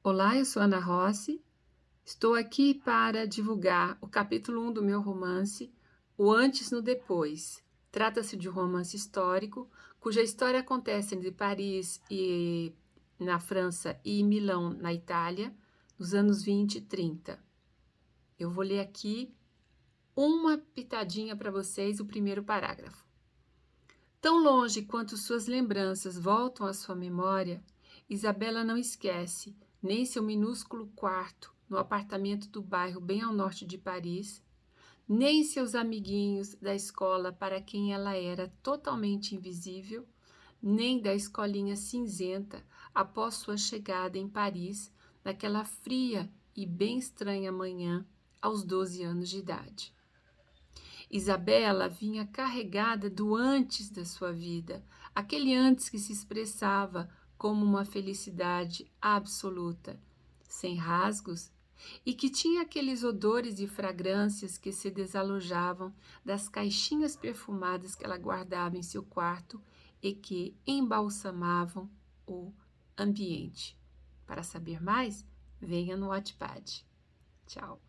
Olá, eu sou Ana Rossi. Estou aqui para divulgar o capítulo 1 do meu romance, O Antes no Depois. Trata-se de um romance histórico, cuja história acontece entre Paris e na França e Milão, na Itália, nos anos 20 e 30. Eu vou ler aqui uma pitadinha para vocês, o primeiro parágrafo. Tão longe quanto suas lembranças voltam à sua memória, Isabela não esquece nem seu minúsculo quarto no apartamento do bairro bem ao norte de Paris, nem seus amiguinhos da escola para quem ela era totalmente invisível, nem da escolinha cinzenta após sua chegada em Paris naquela fria e bem estranha manhã aos 12 anos de idade. Isabela vinha carregada do antes da sua vida, aquele antes que se expressava como uma felicidade absoluta, sem rasgos, e que tinha aqueles odores e fragrâncias que se desalojavam das caixinhas perfumadas que ela guardava em seu quarto e que embalsamavam o ambiente. Para saber mais, venha no Wattpad. Tchau.